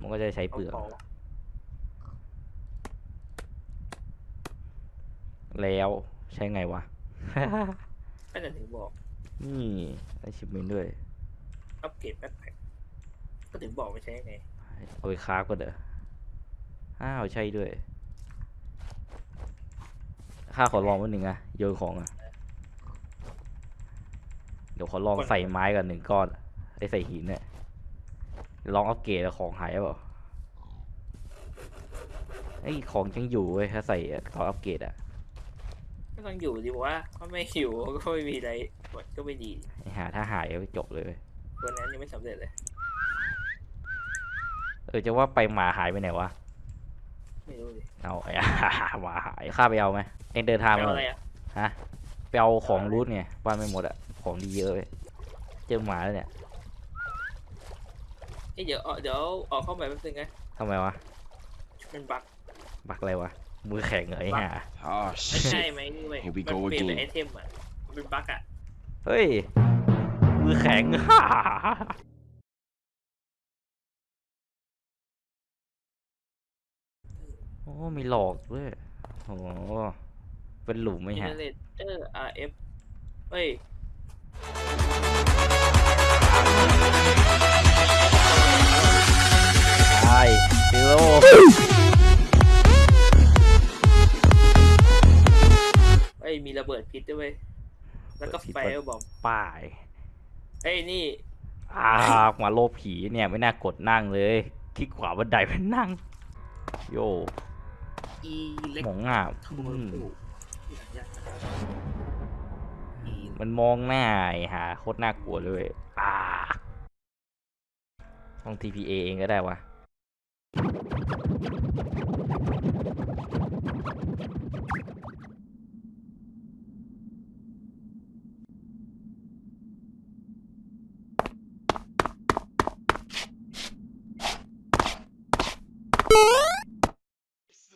มันก็จะใช้เปลือกาแล้วใช้ไงวะก็จะถึงบอก นี่ได้ชิปเมนด้วย อัปเกรดแบ็คแพ็คก็ถึงบอกไม่ใช่ไง เอาไปคราฟก็เด้ออ้าวใช่ด้วย ข้าขอลองวันหนึ่งอะโยนของอะเดี๋ยวขอลองใส่ไม้กันหนึ่งก้อน ไอใส่หินเนี่ย ลองอัปเกรดแล้วของหายเปล่าไอยของยังอยู่เว้ยถ้าใส่ตอนอัปเกรดอะก็ต้องอยู่ดีบอกว่าถ้าไม่อยู่ก็ไม่มีอะไรมันก็ไม่ดีไอหาถ้าหายก็จบเลยเว้ยตัวนั้นยังไม่สำเร็จเลย เออจะว่าไปหมาหายไปไหนวะไม่รู้ดิเอาไอ้หมาหายข้าไปเอาไหมเองเดินทางเอามาอะไรอะฮะไปเอาของรูทไงบ้านไม่หมดอะของดีเยอะเลยเจอหมาแล้วเนี่ย เอ้ยเดี๋ยวเอาเดี๋ยวออกเข้ามาแป๊บนึงนะทำไมวะมันบั๊กบักอะไรวะมือแข็งเหรอไอ้ห่า Oh ไม่ใช่ shit. ไหมนี่เว้ย Here we มัน go เปลี่ยนเป็น again ไอเทมอะมันเป็นบั๊กอะ เฮ้ย มือแข็ง โอ้มีหลอกด้วยโอ้เป็นหลุมไหมอินฮะเทอร์เน็ตเออ RF เฮ้ย ใช่ฟิโลเฮ้ยมีระเบิดพิษด้วยเว้ยแล้วก็ไฟเออร์บอมป้ายเฮ้ยนี่อ่ามาโลบผีเนี่ยไม่น่ากดนั่งเลยคลิกขวาบันไดไปนั่ง โยอีเล็กหมองอะโทอืมอีมันมองหน้าไอ้หาโคตรน่ากลัวเลย อ่า ต้อง TPA เองก็ได้วะ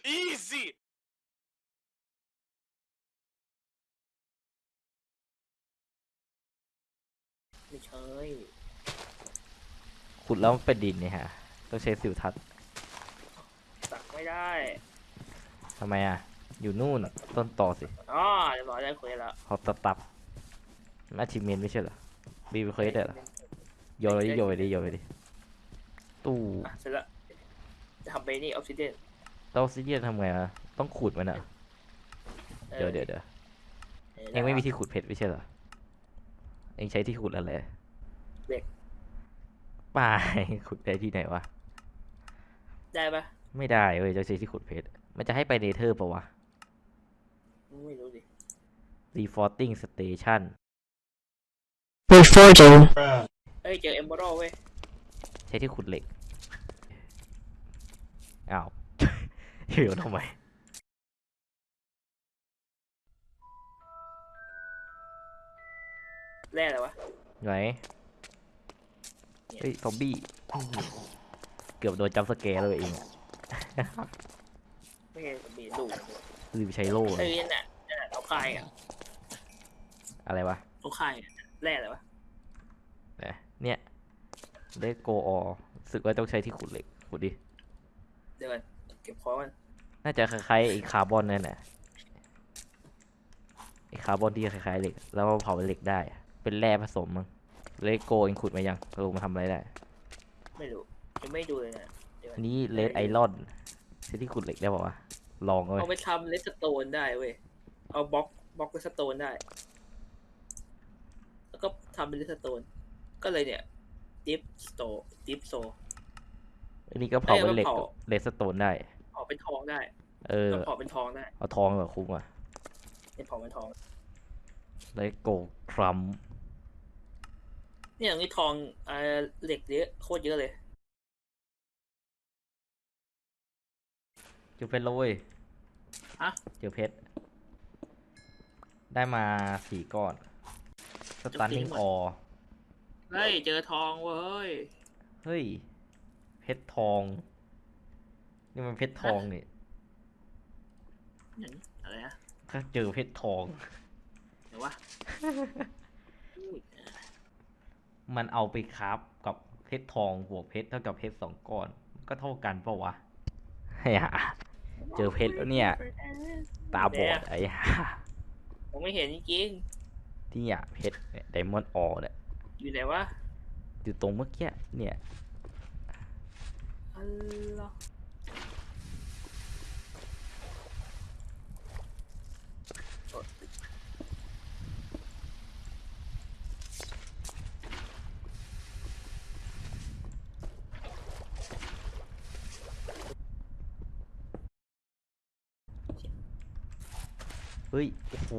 Easy. ไม่ใช่ขุดแล้วมันเป็นดินเนี่ยฮะ ต้องใช้สิวทัศน์ตัก ไม่ได้ทำไมอะ อยู่นู่นต้นต่อสิอ๋อเดี๋ยวบอกได้คุยแล้วเขาตับตับอาชิเมนไม่ใช่เหรอบีบีเคยได้เหรอโยนไปดิโยนไปดิโยนไปดิตู้อะเสร็จแล้วจะทำไปนี่ obsidian obsidian ทำไงอะต้องขุดมันอะเดี๋ยวเดี๋ยวเดี๋ยวเองไม่มีที่ขุดเพชรไม่ใช่เหรอเองใช้ที่ขุดอะไรเหล็กป่าขุดได้ที่ไหนวะได้ปะ ไม่ได้เว้ยจะใช้ที่ขุดเพชร มันจะให้ไป Nether ปะวะ ไม่รู้ดิ Reforging Station Reforging. เอ้ยเจอเอมเบอร์เว้ย ใช้ที่ขุดเหล็ก อ้าวเหี่ยวทำไมแร่อะไรวะ ไหน เฮ้ยซอมบี้ เกือบโดนจัมป์สแกร์เลยเอง อะไม่ใช่มีลูกลืมใช้โล่เลเอ้ยยนั่นน่ะนั่นน่ะเขาคายอะอะไรวะเขาคายอะแร่อะไรวะเนี่ยได้โกออรู้สึกว่าต้องใช้ที่ขุดเหล็กขุดดิเดี๋ยวก่อนเก็บของมันน่าจะคล้ายๆไอ้คาร์บอนนั่นแหละไอ้คาร์บอนที่คล้ายๆเหล็ก แล้วมาเผาเป็นเหล็กได้อะเป็นแร่ผสมมั้งเลโกเองขุดมายังลงมาทำอะไรได้ ไม่รู้ยังไม่ดูเลยนะเดี๋ยวก่ อันนี้เลดไอรอนใช้ที่ขุดเหล็กได้ป่าวะลองเอาเอาไว้ไปทำเลสโตนได้เว้ย เอาบล็อกบล็อกเลสโตนได้ แล้วก็ทำเป็นเลสโตน ก็เลยเนี่ย ดิฟสโตดิฟโซ อันนี้ก็เผาเป็นเหล็กเอ้ยเอามาเผา เลสโตนได้เผาเป็นทองได้เออ ก็เผาเป็นทองได้เอาทองเหรอคุ้มอะเนี่ยเผาเป็นทอง เลโกทรัมเนี่ยอย่างนี้ทองเอ่อเหล็กเยอะโคตรเยอะเลย จอเพชรแล้วเว้ยฮะเจอเพชร ได้มาสี่ก้อน สตันนิ่งออ เฮ้ย เจอทองเว้ย เฮ้ย เพชรทอง นี่มันเพชรทองนี่อย่างอะไรนะถ้าเจอเพชรทองเดี๋ยววะอุ้ยมันเอาไปคราฟกับเพชรทองบวกเพชรเท่ากับเพชรสองก้อน ก็เท่ากันเปล่าวะไอ้ห่า เจอเพชรแล้วเนี่ย ตาบอดไอ้ห่าผมไม่เห็นจริงที่อะเพชรไดมอนด์ออเนี่ยๆอยู่ไหนวะอยู่ตรงเมื่อกี้เนี่ย อัลลอฮ์ ฮ้ย โอ้โห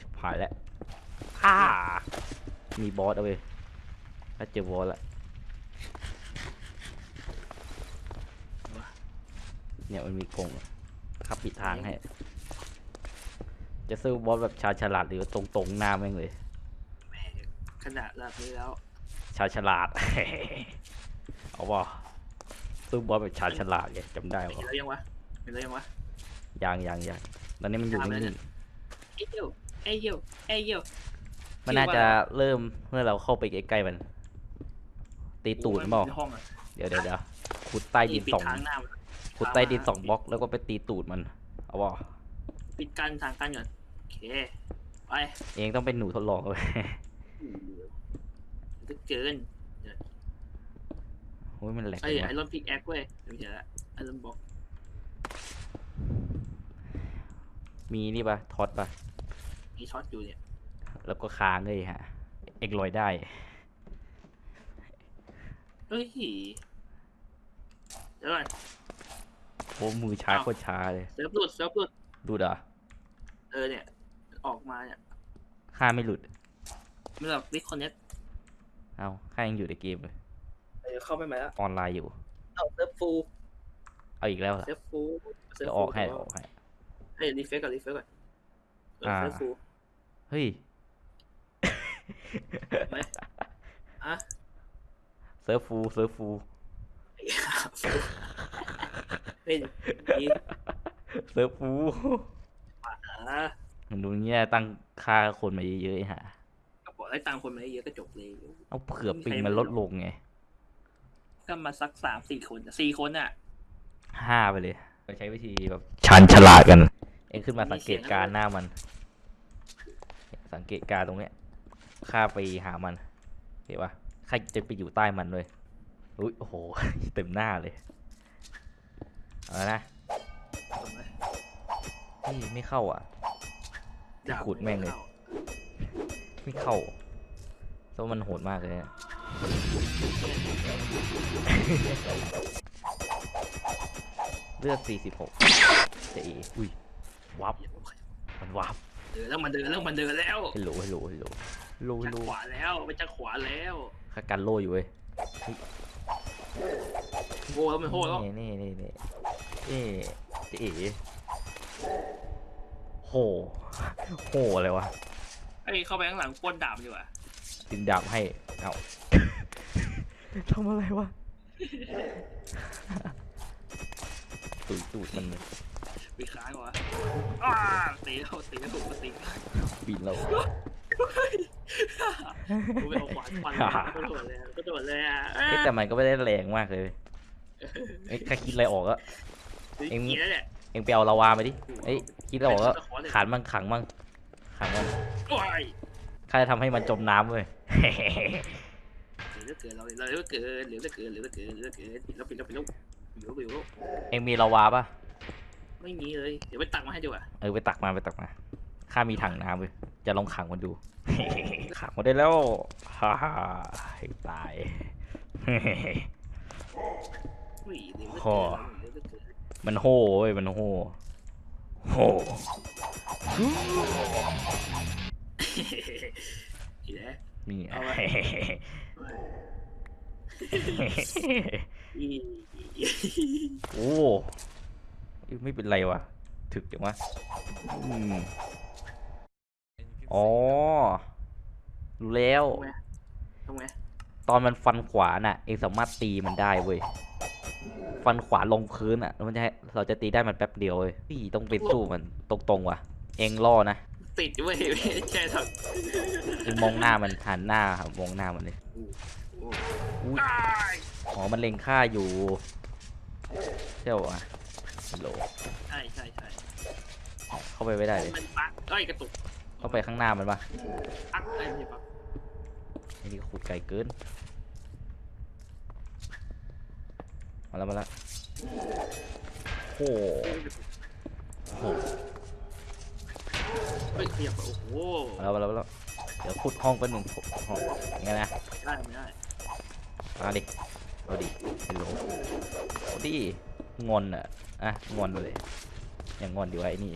ชิบหายแล้วอ่ามีบอสเอาไปถ้าเจอบอสละเนี่ยมันมีกรงขับปิดทางให้ จะซื้อบอสแบบชาญฉลาดหรือตรงๆหน้าแม่งเลยแม่งขนาดแบบนี้แล้ว ชาญฉลาด เอาว่าซื้อบอสแบบชาญฉลาดไงจำได้เห็นปะแล้วยังวะเห็นแล้วยังวะยังยังยัง ตอนนี้มันอยู่ตามแล้วนิ่งเอ้ยโยเอ้ยโยเอ้ยโยๆมันน่าจะเริ่มเมื่อเราเข้าไปใกล้ๆมัน ตีตูดโอ้ยเปล่าในห้องอะเดี๋ยวเดี๋ยวเดี๋ยวขุดใต้ดินปิสองทางหน้ามันขุดใต้ดินสองบล็อกแล้วก็ไปตีตูดมันเอาว่าปิดกันทางกันก่อนโอเคไปเองต้องเป็นหนูทดลองเลยจะเกินโอ้ยมันแหลกไอ้จังไอวะรอนพิกแอคเว้ยไม่ใช่ละไอรอนบอก มีนี่ปะท็อตปะมีช็อตอยู่เนี่ย แล้วก็ค้างเลยฮะ เอกลอยได้ เฮ้ยเดี๋ยวก่อนโอ้มือช้าอ้าวโคตรช้าเลยเซิร์ฟหลุดเซิร์ฟหลุดดูด่ะเออเนี่ย ออกมาเนี่ยข้าไม่หลุด ไม่แบบ disconnectเอาข้ายังอยู่ในเกมเลยเออเข้าไปไหมแล้วออนไลน์อยู่ เอาเซิร์ฟ fullเอาอีกแล้วเหรอเซิร์ฟ full เดี๋ยวออกให้เดี๋ยวออกให้ เฮ้ย refresh ก่อน refresh ก่อนเอออ่าเซิร์ฟฟูเฮ้ยอะเซิร์ฟฟูเซิร์ฟฟูเฮ้ยดีเซิร์ฟ fullอะมันดูเงี้ยตั้งค่าคนมาเยอะๆไอ้ห่าก็บอกให้ตังค์คนมาเยอะก็จบเลย เอาเผื่อปิงมันลดลงไงก็มาสักสามสี่คนสี่คนอะห้าไปเลย เราใช้วิธีแบบชันฉลาดกัน เองขึ้นมาสังเกตการณ์หน้ามัน สังเกตการณ์ตรงเนี้ยข้าไปหามันเห็นปะข้าจะไปอยู่ใต้มันเลยอุ้ยโอ้โหเต็มหน้าเลยเอาละนะจบเลยเฮ้ยไม่เข้าอะดาบขุดแม่งเลย ไม่เข้าเพราะมันโหดมากเลยอะเลือด46เจะอีอุ้ยวับมันวับเดินแล้วมันเดินแล้วมันเดินแล้วฮัลโหลฮัลโหลฮัลโหลฮัลโหลฮัจะลโหลขวาแล้วไปจะขวาแล้วข้ากันโลอยู่เว้ยโอ้แล้วมันโหแล้วนี่นี่นี่นี่เอ๊ะเจะอีโหโหอะไรวะไอ้ยเข้าไปข้างหลังป้นดาบดีกว่าดึงดาบให้เอาทำอะไรวะ ตูดตูดมันไปค้างวะอ้าตีแล้วตีแล้วตีบินเรากูไปเอาขวานฟันก็โดดเลยก็โดดเลยอะเอ๊ะแต่มันก็ไม่ได้แรงมากเลยเอ้ยถ้าคิดอะไรออกก็เอ็เอ็งงเนี่ยแหละเอ็งไปเอาลาวามาดิเอ้ยคิดอะไรออกก็ขันมันขังมันขังมันโอ้ยข้าจะทำให้มันจมน้ำเว้ยเหลือเกินเราเหลือเกินเหลือเกินเหลือเกินเหลือเกินปิดแล้วปิดแล้วปิดแล้ว ปิดแล้วปิดแล้วเอ็งมีลาวาปะไม่มีเลย เดี๋ยวไปตักมาให้ดีกว่าเออไปตักมาไปตักมา ข้ามีถังน้ำเว้ยจะลองขังมันดู ขังมันได้แล้วฮ่าฮ่าให้ตายอุ้ยเหลือโอ้เกินเหลือเกินมันโห่เว้ยมันโห่โห่อีแล้วนี่เอาไว้อี โอ้ยไม่เป็นไรวะถึกจังวะอืมอ๋อ รู้แล้วทำไงตอนมันฟันขวาน่ะ เองสามารถตีมันได้เว้ย ฟันขวาลงพื้นอะแล้วมันจะให้เราจะตีได้มันแป๊บเดียวเว้ยพี่ต้องไปสู้มันตรงๆว่ะ เองล่อนะ ติดเว้ยไม่ใช่ทเองมองหน้ามันหันหน้าครับมองหน้ามันเลยำโอ้อุ้ยตายอ๋อมันเล็งค่าอยู่ใช่ปะวะฮัลโหลใช่ใช่ใช่เข้าไปไม่ได้เลยมันปักเอ้ยกระตุกเข้าไปข้างหน้ามันปะปักไอ้ยไม่ใช่ปักไอ้นี่ขุดไกลเกินมาแล้วมาแล้วโอ้โหโอ้โหเฮ้ยขยับไปโอ้โหมาแล้วมาแล้วมาแล้วเดี๋ยวขุดห้องเป็นหนึ่งห้องอย่างเงี้ยนะไม่ได้ไม่ได้ มาดิเอาดิฮัลโหลเอาดิงอนอะอะงอนเลยอย่างงอนดีวะไอ้นี่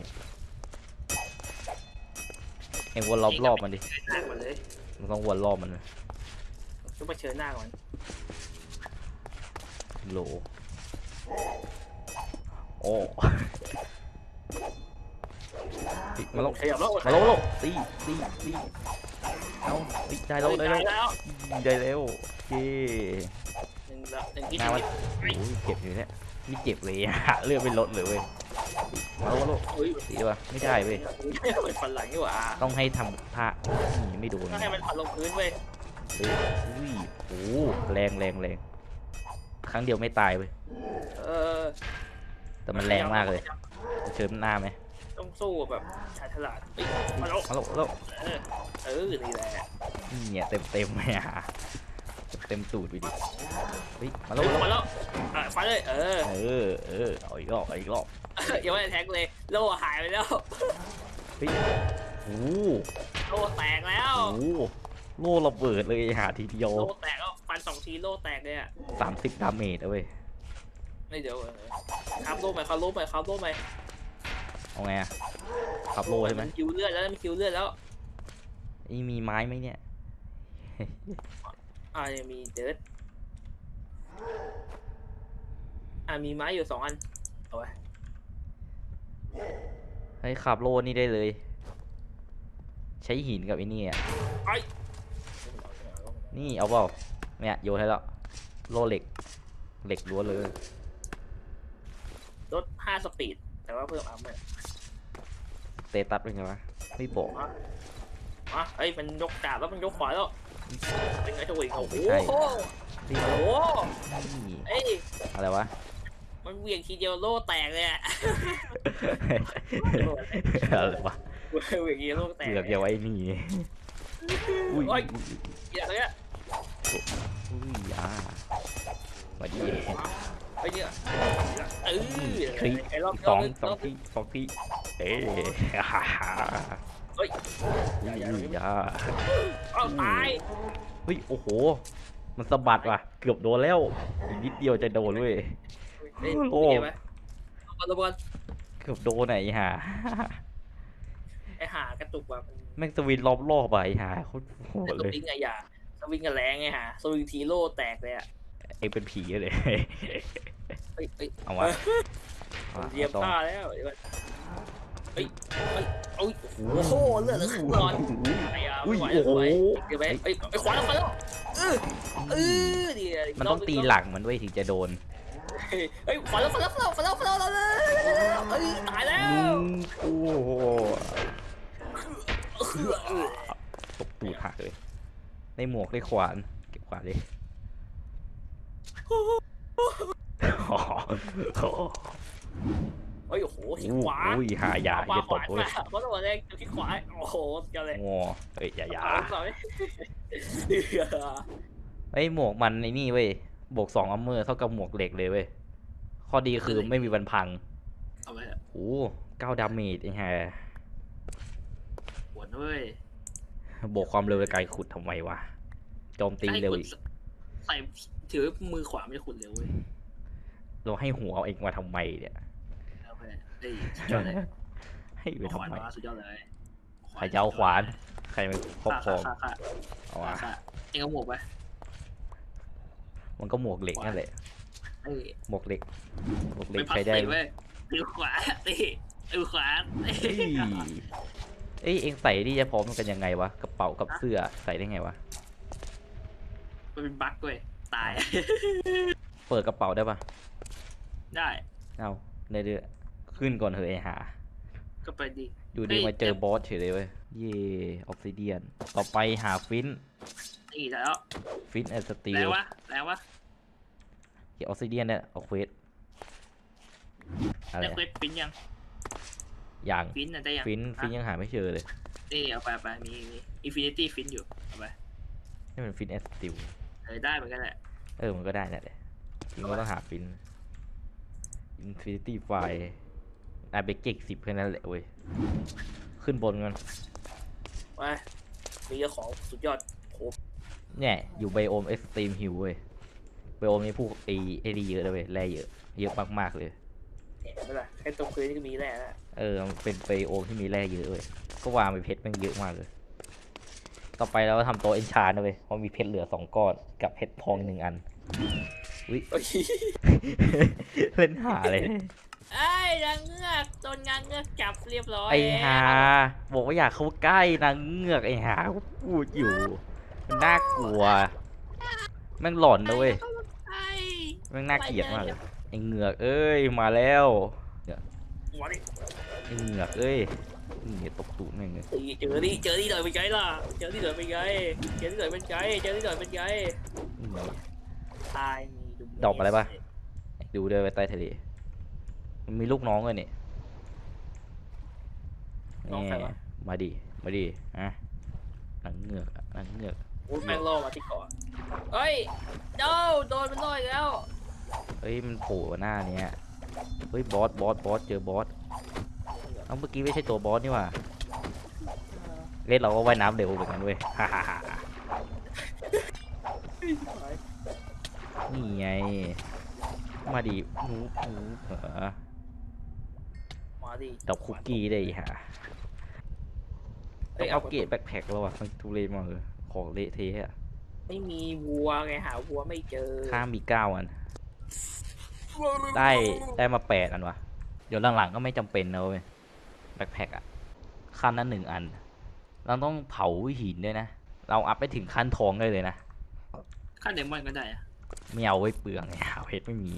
เอ็งวนรอบรอบมันดิหน้าก่อนเลยมันต้องวนรอบมันต้องไปเชิญหน้าก่อนฮัลโหลโอ้มาล้วขยับแล้วมาล้วมาล้วตีตีตี เอาตีได้แล้วได้แล้วแล้วได้แล้วโอเคหนึ่งละหนึ่งที่หน้ามันเฮ้ยโอ้ยเจ็บอยู่เนี่ยไม่เจ็บเลยอะเลือดไม่ลดเลยเว้ยมาแล้วมาแล้วเฮ้ยตีป่ะไม่ได้เว้ยเป็นฟันหลังนี่หว่าต้องให้ทำท่านี่ไม่โดนต้องให้มันฟันลงพื้นเว้ยเฮ้ยอุ้ยโอ้แรงแรงแรงครั้งเดียวไม่ตายเว้ยเออแต่มันแรงมากเลยเชิญหน้าไหม ต้องสู้แบบชาญฉลาดเฮ้ยมาแล้วมาแล้วมาแล้วเออเออนี่แหละนี่เนี่ยเต็มเต็มๆเลยอะเต็มตูดไปดิเฮ้ยมาแล้วมามาแล้วแล้วอะฟันเลยเออ เออเออเอาอีกรอบเอาอีกรอบยังไม่ได้แท็กเลยโล่หายไปแล้วเฮ้ยโอ้โล่แตกแล้วโหโล่ระเบิดเลยหาทีเดียวโล่แตกแล้วฟันสองทีโล่แตกเลยอะสามสิบ damage เอาเว้ยไม่เดี๋ยวเออ craft โล่ไหม craft โล่ไหม craft โล่ไหม เอาไงอะ craft โล่ใช่ไหมนคิวเลือดแล้วมันคิวเลือดแล้วนี่มีไม้ไหมเนี่ยอ่ายังมี dirt อ่ามีไม้อยู่สองอันเอาไว้เฮ้ย craft โล่นี่ได้เลย ใช้หินกับไอ้นี่อะนี่เอาเปล่าเนี่ยโยนให้แล้วโล่เหล็กเหล็กล้วนเลยลดห้าสปีด แต่ว่าเพิ่มอาร์เมอร์เตตัสเป็นไงวะไม่บอกอะเอ้ยมันยกดาบแล้วมันยกขวาแล้วเป็นไงทวิงโอ้โหไม่ใช่โอ้นี่โหนี่เอ้ยอะไรวะมันเหวี่ยงทีเดียวโล่แตกเลยอะอะไรวะเหวี่ยงทีเดียวโล่แตกเกือกอย่าไว้นี่อุ้ยโอ้อุ้ยยอย่างเงี้ยอุ้ยอ่ามาดีไอ้เนี่ยเออคลิปไอ้รอบสองรบสองที่สองที่เอ๊ะฮ่าฮ่าเฮ้ยอุ้ยอุ้ยอ่าเอาตายเฮ้ยโอ้โห มันสะบัดว่ะ เกือบโดนแล้วอีกนิดเดียวจะโดนเว้ยเฮ้ยโอ้เห็นไหมเอาระเบิดเกือบโดนไหนห่าไอ้หากระตุกว่ะมันแม่งสวินรอบรอบๆอะไอ้ห่าโคตรโหดแต่สเลยวิงอะอย่าสวิงอะแรงไงฮะสวิงทีโล่แตกเลยอะ เองเป็นผีเลย เฮ้ยเฮ้ยเอาวะอาเหยียบต้องผ้าแล้วเดี๋ยวก่อนเฮ้ยเฮ้ยโอ้ยโอ้โหเลือดเหลือครึ่งหลอดไอ้ยาอุ้ไม่ยไหวโอ้แล้วโหไม่ไหวเดี๋ยวไปเอ้ยไอ้ขวาแล้วขวาแล้วเออเออดีะมันต้องตีหลังมันด้วยถึงจะโดนเฮ้ยเฮ้ยขวาแล้วขวาแล้วขวาแล้วขวาแล้วขวาแล้วเฮ้ยตายแล้วโอ้โหเออเออตบตูดหักเลยได้หมวกได้ขวานเก็บขวานดิโอ้โหเฮ้ย โอ้โหที่ขวาอุ้ยหายาขวาอย่าตบเว้วายเพราะตัวแรกที่ขวาโอ้โหกันเลยงอเอ้ยอย่าอย่าขวาเอ้ยหมวกมันไอ้นี่เว้ยบวกสองอัมเมอร์เท่ากับหมวกเหล็กเลยเว้ยข้อดีคือไม่มีวันพังเอาไปโอ้เก้าดาเมจไอ้ห่าปวดเว้ยบวกความเร็วไกลขุดทำไมวะโจมตีเร็วอีกใส่ ถือมือขวาไม่ขุดเร็วเว้ยเราให้หัวเอาเองมาทำไมเนี่ยเอาไปเอ้ยสุดยอดเลยให้ไปขทำวานไมมาสุดยอดเลยใครจะเอาขวาน ใครมาครอบครองค่ะค่ะเอาค่ะวะค่ะเองเอาหมวกไปมันก็หมวกเหล็กนั่นแหละเอ้ยหมวกเหล็กหมวกเหล็ไม่กพักใช้ได้ ตีเว้ยตีขวาตีตีขวาตีเอ้ยเอ้ยเองใส่นี่จะพร้อมกันยังไงวะกระเป๋ากับเสื้อใส่ได้ไงวะมันเป็นบั๊กเว้ย ตาย เปิดกระเป๋าได้ปะได้ เอาในเดือขึ้นก่อนเถอะไอ้หา ก็ไปดีอยู่ดีเฮ้ยมาเจอแต่บอสเฉยเลยเว้ย เย่ออฟซิเดียน ต่อไปหาฟินนี่แล้วฟินแอนสตีแล้ลววะแล้ววะเกี่ยวออกซิเดียนเนี่ยเอาเควสอะไรได้เควสฟินยังอย่างฟินน่ะได้ยังฟินฟินอะยังหาไม่เจอเลยนี่เอาไปเอาไปมีมีอินฟินิตี้ฟินอยู่เอาไปนี่มัน flint and steel เออได้เหมือนกันแหละ เออมันก็ได้นั่นแหละจริงก็ต้องหา flint infinity ไฟอะเบเก็กสิบแค่นั้นแหละเว้ย ขึ้นบนกันไปมีเจ้าของสุดยอดโหเนี่ย อยู่ biome Extreme Hills เว้ย biome นี้พวกไอไอดีเยอะเลยเว้ยแร่เยอะ เยอะมากๆเลยเห็นไหมล่ะแค่ตรงพื้นนี่ก็มีแล้วนะเออมันเป็น biome ที่มีแร่เยอะเว้ยก็วางไปเพชรแมันเยอะมากเลย ต่อไปเราก็ทำโต๊ะเอนชานนะเว้ยเพราะมีเพชรเหลือสองก้อนกับเพชรทองหนึ่งอันโอ้ยเล่นหาเลยไอ้นางเงือกโดนนางเงือกจับเรียบร้อยไอหาบอกว่าอยากเข้าใกล้นางเงือกไอหาก็พูดอยู่มันน่ากลัวแม่งหลอนนะเว้ยไอ้แม่งน่าเกลียดมากเลยไอเงือกเอ้ยมาแล้วหัวนี่ไอเงือกเอ้ย นี่ตบตูดแม่งเลยเจอนี่เจอนี่หน่อยเป็นไงล่ะเจอนี่หน่อยเป็นไงเจอนี่หน่อยเป็นไงเจอนี่หน่อยเป็นไงอืมตายมีดุมดอกอะไรปะดูด้วยไว้ใต้ทะเลมันมีลูกน้องเลยนี่น้องใครวะมาดิ มาดิอะนางเงือกอะนางเงือกโอ้ยแม่งล่อมาที่เกาะเฮ้ยโดโดนมันล่ออีกแล้วเฮ้ยมันโผล่หน้าเนี้ยเฮ้ยบอสบอสบอสเจอบอส เอ้าเมื่อกี้ไม่ใช่ตัวบอสนี่หว่าเล่นเราก็ว่ายน้ำเร็วเหมือนกันเว้ยฮ่าฮ่าฮ่านี่ไง มาดิหนูหนูเหรอมาดิดอกคุกกี้ได้อีกฮะเอ้ต้องยอัเอาปเกรดแบ็คแพ็คแล้วว่ะมันทุเรศมากเลยของเละเทะอะไม่มีวัวไงหาวัวไม่เจอ ข้ามมีเก้าอัน ได้ได้มาแปดอันวะ เดี๋ยวหลังๆก็ไม่จำเป็นนะเว้ยแบ็คแพ็คอะขั้นนั้นหนึ่งอัน เราต้องเผาหินด้วยนะ เราอัพไปถึงขั้นทองได้เลยนะขั้นเดมอนก็ได้อะไม่เอาไว้เปลืองไงหาเพชรไม่มี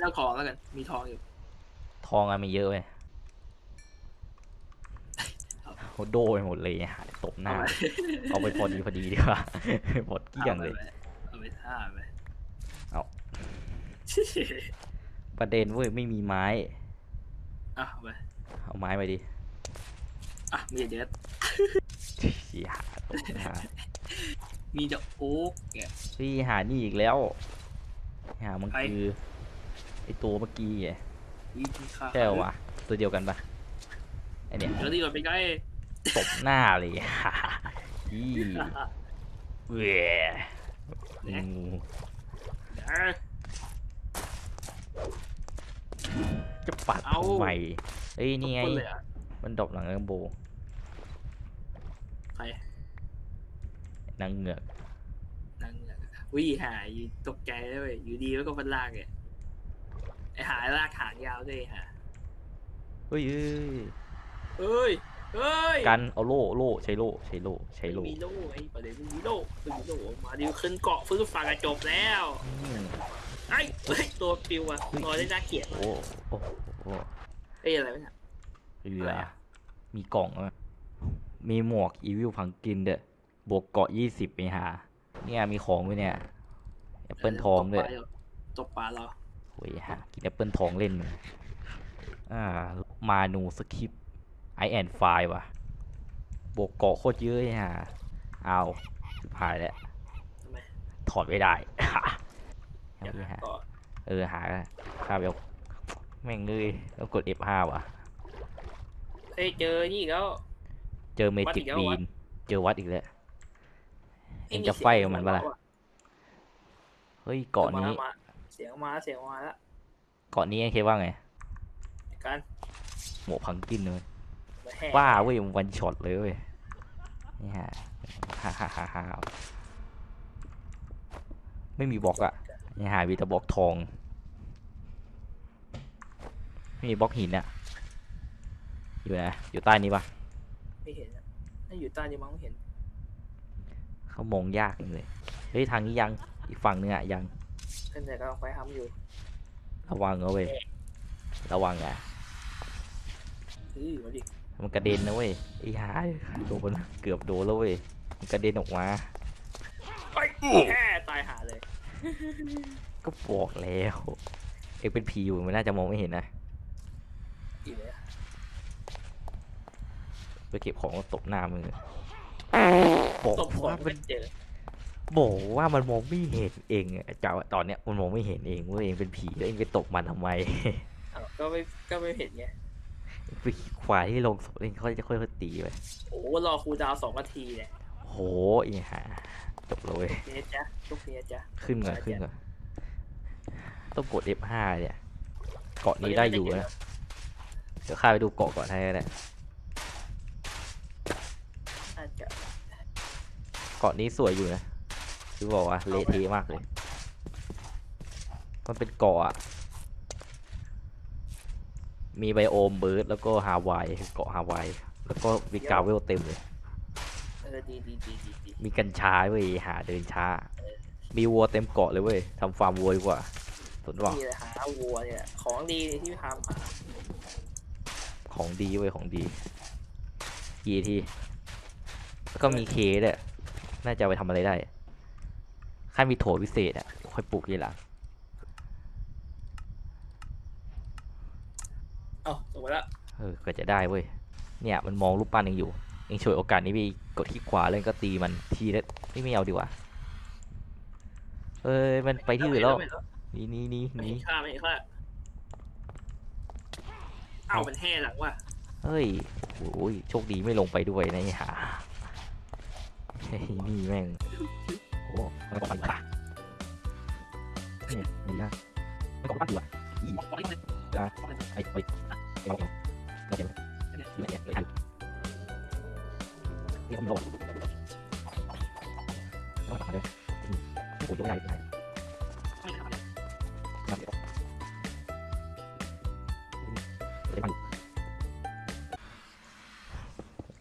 แล้วทองแล้วกันมีทองอยู่ ทองอะมีเยอะเว้ยโหโดไปหมดเลยหาตบหน้า เอาไปพอดีพอดีดีกว่าหมดเกลี้ยงเลยเอาไปท่าไปเอาประเด็นเว้ยไม่มีไม้อะเอาไปเอาไม้ไปดิ อะมีเด็ดเสียหาตบหน้ามีเดอะโอ๊กเนี่ย พี่หานี่อีกแล้วหามันใคร คือไอตัวเมื่อกี้ไงมีที่ค่าใช่เหรอวะตัวเดียวกันปะไอเนี่ยเดี๋ยวนี่ก่อนไปไกลตบหน้าเลยอีเว้ยงูเอ้ยจะปัดเอา ทำไมเอ้ยนี่ไงคนเลยอะมันดรอปหลังแลมโบใค รนางเหงือกนั่งเนี่ยวิ่หายอยู่ตกใจเลยเว้ยอยู่ดีแล้วก็พันลากเนี่ยไอหายลากหางยาวด้วยฮะเฮ้ยเอ้ยเฮ้ยเฮ้ยกันเอาโล่โล่ใช้โล่ใช้โล่ใช้โล่ไม่มีโล่ไอ้ประเด็นไม่มีโล่ไม่มีโล่มาดิขึ้นเกาะฟื้นฝั่งอะจบแล้วอืมไอ้เฮ้ยตัวปิวอะลอยได้น่าเกลียดมากโอ้โอ้โอ้เอ้ยอะไรวะเนี่ยเรืออะไรอะมีกล่องอะ มีหมวกอีวิลพังกินเด้อบวกเกาะยี่สิบไปหา เนี่ยมีของด้วยเนี่ยแอปเปิลทองด้วยตกปลาเราโอ้ยฮะกินแอปเปิลทองเล่นเลยอ่ามานูสคริปไอแอนไฟว่ะบวกเกาะโคตรเยอะเลยฮะเอาสุดท้ายแล้วทำไมถอดไม่ได้อยากเอาดิฮะเกาะเออหาข้าไปเอาแม่งเลยแล้วกด F5 ว่ะเอ้ยเจอนี่อีกแล้ว เจอเมวัดจิอีกกแล้วบีวะนเจอวัดอีกแล้วเอ็งมีจะสียไฟกับมันปะล่ะเฮ้ยเกาะนี้มาเสียงมาเสียงมาแล้วเกาะนี้เอ็งคิดว่าไงกันหมวกพังกินเลยมาแห่ว่าเว้ยมันวันช็อตเลยเว้ยนี่ฮะฮ่าฮ่าฮ่าฮ่าไม่มีบล็อกอะนี่หาวีแต่บล็อกทองไม่มีบล็อกหินอะอยู่นะอยู่ใต้นี้ปะ ไม่เห็นอะถ้าอยู่ใต้นี่มั้งไม่เห็น เขามองยากเลย เฮ้ยทางนี้ยัง อีกฝั่งนึงอะยังเพื่อนแต่ก็ลองไปทำอยู่ระวังเอาเว้ย ระวังอะเฮ้ยมาดิมันกระเด็นนะเว้ย ไอ้หาโดนเกือบโดนแล้วเว้ย มันกระเด็นออกมา ไปแค่ตายหาเลย ก็บอกแล้ว เอ็งเป็นผีอยู่มันน่าจะมองไม่เห็นนะ อีกเลย ไปเก็บของแล้วตบหน้ามือบอกตบหัวว่ามัมันนเจอบอกว่ามันมองไม่เห็นเองอะเจ้าตอนเนี้ยมันมองไม่เห็นเองว่าเองเป็นผีแล้วเองไปตบมันทำไม อ้าวก็ไม่ก็ไม่เห็นไงไปควายที่ลงศพเองเขาจะค่อยๆตีไปโอ้รอครูดาวสองนาทีเนี่ยโหอีห่าจบเลย เนี้ยจ้ะทุกเนี้ยจ้ะ ขึ้นก่อนขึ้นก่อนต้องกด F5 เนี่ย เกาะนี้ได้อยู่นะ เดี๋ยวข้าไปดูเกาะก่อนให้ก็ได้ อาจจะ เกาะนี้สวยอยู่นะคือบอกว่าเละเทะมากเลย มันเป็นเกาะอะมีไบโอมเบิร์ดแล้วก็ฮาวายเกาะฮาวายแล้วก็มีกราเวลเต็มเลย เออดีดีดีดีดีมีกัญชาเว้ยหาเดินช้า มีวัวเต็มเกาะเลยเว้ยทำฟาร์มวัวดีกว่าสนว่านี่เลยหาวัวเนี่ยของดีที่ทำหาของดีเว้ยของดีกี่ทีแล้วก็มีเคด้วย น่าจะเอาไปทำอะไรได้ข้ามีโถพิเศษอะค่อยปลูกทีหลังเอ้าสมมติละเออก็จะได้เว้ยเนี่ยมันมองรูปปั้นเองอยู่เองช่วยโอกาสนี้ไปกดที่ขวาแล้วก็ตีมันทีละไม่ไม่เอาดีกว่าเอ้ยมันไปที่อื่นแล้วหนี่นี่นี่ไม่นี่เห็นค่าไม่เห็นค่าเอ้ามันแห่หลังว่ะเฮ้ยโอ้ยโชคดีไม่ลงไปด้วยนะไอ้ห่า ไอ้นี่แม่งโอ้ไม่บอกปะเนี่ยนี่นะไม่บอกปะตัวอีนะไอ้ไอ้เราเราเห็นเราเห็นเราเห็นนี่ไมโดนต้องตัดเลยไม่ปุ๋ยได้ยังไ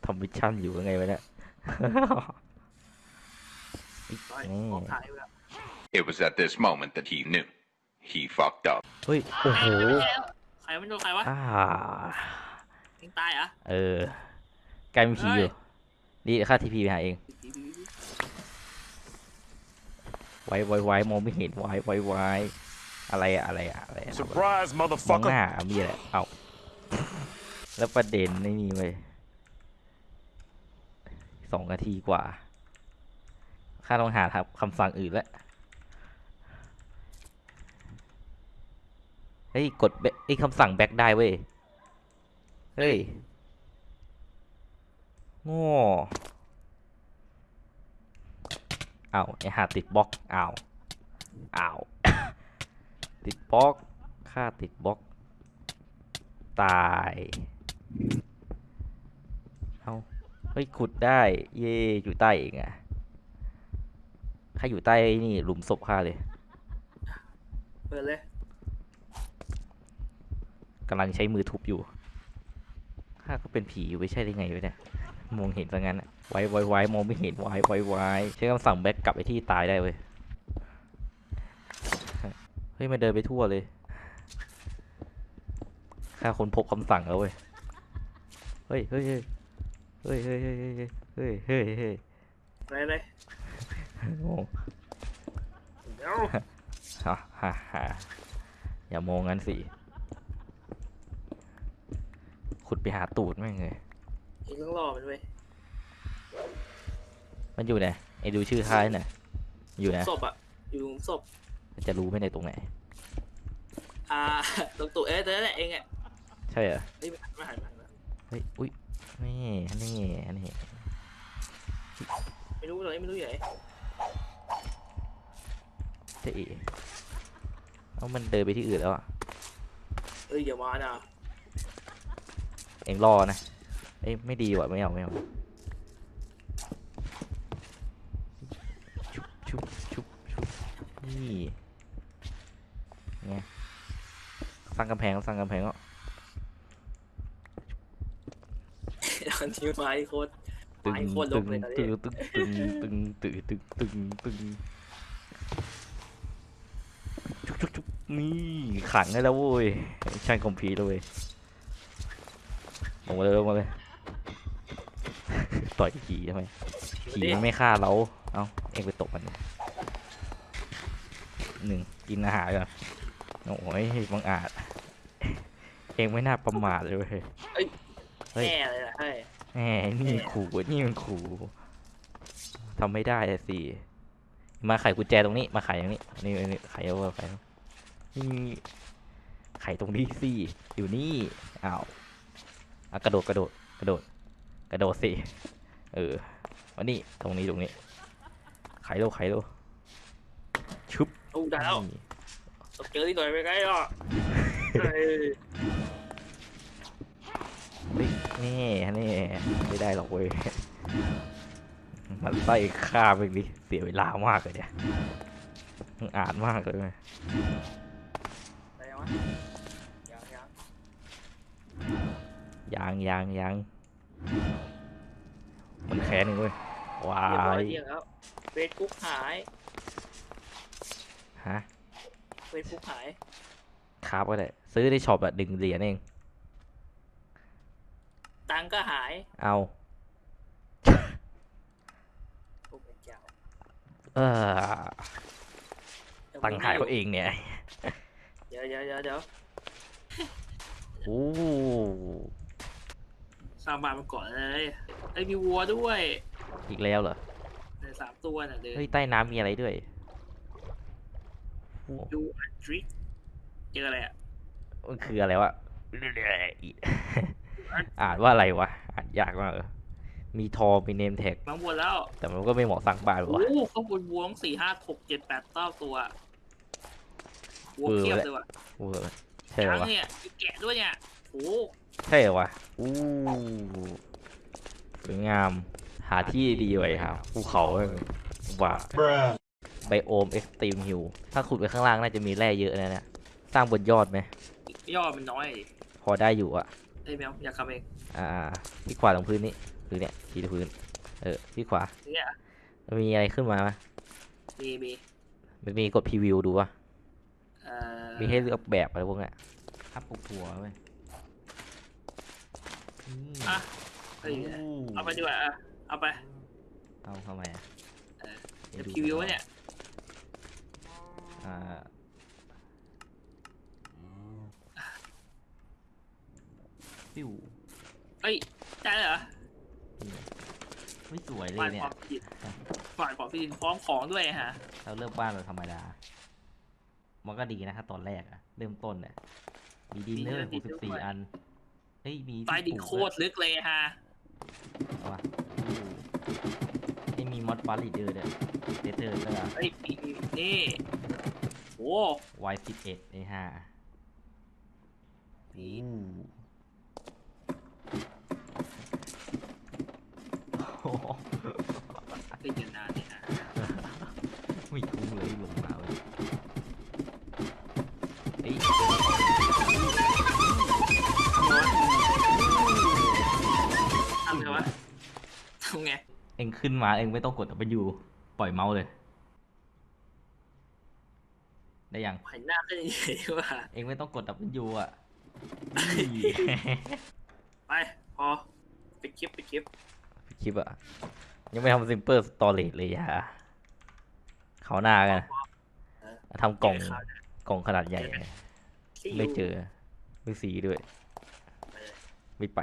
ทำมิชชั่นอยู่ยังไงไปเนี่ย ร้อยนี่ออกถ่ายไปแล้ว It was at this moment that he knew. He fucked up. เฮ้ย โอ้โห ใครไม่โดนใครวะอ่า ยิงตายเหรอะเออกลายเป็นผีอยู่ นี่เดี๋ยวข้าทีพีไปหาเอง ไว้ไว้ไว้มองไม่เห็นไว้ไว้ไว้อะไรอะอะไรอะอะไรอะ Surprise, มองห motherfucker. น้ามีอะไรเอ้าแล้วประเด็นในนี่เว้ยสองนาทีกว่า ข้าต้องหาครับคำสั่งอื่นแล้วเฮ้ยกดไอ้คำสั่งแบ็คได้เว้ย เฮ้ยโง่อ้าไอ้หาติดบล็อกเอาวอ้าติดบล็อกค่าติดบล็อก ตาย เอาเฮ้ยขุดได้ เย่อยู่ใต้เองอะ ข้าอยู่ใต้นี่หลุมศพข้าเลยเปิดเลยกำลังใช้มือทุบอยู่ข้าก็เป็นผีอยู่ไม่ใช่ได้ไงวะเนี่ย มองเห็นซะงั้นอะไว้ไว้ไว้มองไม่เห็นไว้ไว้ไว้ใช้คำสั่งแบ็กกลับไปที่ตายได้เว้ย เฮ้ยมันเดินไปทั่วเลยข้าค้นพบคำสั่งแล้วเว้ย เฮ้ยเฮ้ยเฮ้ยเฮ้ยเฮ้ยเฮ้ยเฮ้ยเฮ้ยเฮ้ยอะไร เลยโง่เดี๋ยวฮ่าฮ่าฮ่าอย่ามองงั้นสิ ขุดไปหาตูดแม่งเลยอีกต้องรอมันเว้ยมันอยู่ไหนไอ้ดูชื่อท้ายหน่อยอยู่ไหนศพอะ อยู่ตรงศพมันจะรู้ไหมในตรงไหน อ่า ตรงตัวเอ๊ะตัวนั่นแหละเองอะ ใช่เหรอเฮ้ยมาหันมาหันมาหันมาเฮ้ย อุ้ยนี่นี่นี่ไม่รู้เลยไม่รู้อยู่ไหน เจ๊เอ๋เอามันเดินไปที่อื่นแล้วอะเอ้ยอย่ามานะเอ็งรอนะเอ้ยไม่ดีว่ะไม่เอาไม่เอาชุบชุบชุบชุบนี่ไงสร้างกำแพงสร้างกำแพงก็ตอนนี้ไม้โคตรตึงไม้โคตรลตึกงเลยตอนตึนี้งตึงตึงตึงตึงตึงตึงตึงชุบชุบชุบ นี่ขังได้แล้วเว้ยช่างคอมพิวแล้วเว้ยลงมาเลยลงมาเลย ต่อยผีทำไมผีมันไม่ฆ่าเรา เอาเองไปตบมันดิหนึ่งกินอาหารก่อนโอ้ยบังอาจ เองไม่น่าประมาทเลยเว้ยเฮ้ยแน่เลยล่ะเฮ้ยแหมนี่มันขู่นี่มันขู่ทำไม่ได้อะสิ มาไขกุญแจตรงนี้ มาไขตรงนี้ นี่นี่ไขเอาไข นี่ไขตรงนี้สิอยู่นี่อ้าวอะกระโดดกระโดดกระโดดกระโดดสิเออวันนี้ตรงนี้ตรงนี้ไขโลไขโลชุบโอ้ได้แล้วนี่ต้องเจอที่หน่อยไปไงอะเฮ้ยเฮ้ยนี่นี่ไม่ได้หรอกเว้ยมันไส้ฆ่าไปดิเสียเวลามากเลยเนี่ยมึงอ่านมากเลยเว้ยอะไร วะยังยังยังยังยังมันแค้นหนึ่งเว้ยว้าเรียบร้อยยเที่ยงแล้วเฟซบุ๊กหายฮะเฟซบุ๊กหายครับก็ได้ซื้อในช็อปอะดึงเหรียญเอง ตังค์ก็หายเอาโอ้เป็นเจ้าเออตังค์หายเขาเองเนี่ยเดี๋ยวเดี๋ยวเดี๋ยวเดี๋ยวโอ้สร้างบ้านมาก่อนเลยไอ้ยมีวัวด้วยอีกแล้วเหรอ ในสามตัวน่ะเดินเฮ้ย ใต้น้ำมีอะไรด้วยโอ้ดูอันทริกเจออะไรอะมันคืออะไรวะ อ่านว่าอะไรวะ อ่านยากมากเลยมีทอมี name tag มาวัวแล้วแต่มันก็ไม่เหมาะสร้างบ้านโอ้วะ โหข้างบนวัวต้องสี่ห้าหกเจ็ดแปดเก้าตัว วัวเวอร์เพียบเลยเลยว่ะเวอร์ใช่เหรอช้างวะเนี่ยมีแกะด้วยเนี่ยโอ้โหใช่เหรอวะอู้สวยงาม หาที่ดีไว้ครับภูเขาเว้ยว่า biome Extreme Hills ถ้าขุดไปข้างล่างน่าจะมีแร่เยอะนะเนี่ยสร้างบนยอดไหม ยอดมันน้อยดิพอได้อยู่อะไอ้ยแมวอยากทำเองอ่าที่ขวาตรงพื้นนี้คือเนี่ยที่พื้น เออที่ขวา เนี่ยมันมีอะไรขึ้นมาไหมมีมีมันมีกดพรีวิวดูวะเอ่อ มีให้เลือกแบบอะไรพวกเนี้ยอัพหัวเว้ยนี่อะเอ้ยเอาไปดีกว่าอะเอาไปเอาทำไมอะเออดี๋เดี๋ยวดูพรีวิวก่อเนี่ยอ่าปิ้วเอ้ยได้เหรอไม่สวยเลฝ่ายยเนี่ขยองผิดฝ่ายของผิดพร้อมของด้วยฮะ เราเริ่มบ้านแบบธรรมดา มันก็ดีนะครับตอนแรกอะเริ่มต้นเนี่ยมีดินเนอร์หกสิบสี่อัน เฮ้ย มีที่ใต้ดินปลูกโคด้วยตรลึกเลยฮะเอาวะไม่มีมอดบาริเดอร์ด้วยเดเตอร์ก็เฮ้ยมีมีนี่โอ้วายสิบเอ็ดไอ้ห้านี่โอ้โหเป็นกันนานเลยฮะไม่ ขึ้นมาเอ็งไม่ต้องกดไปอยู่ปล่อยเมาส์เลย ได้ยังหันหน้าขึ้นยังไงดีวะเอ็งไม่ต้องกด W อะ ไปพอไปดคลิปไปดคลิปคลิปอะ ยังไม่ทำซิมเปิลสตอเรจเลยอะเขาหน้ากัน ทำกล่องเจข่าวนะกล่องขนาดใหญ่ See ไม่ you เจอ ไม่สีด้วยไปเลยไม่ไป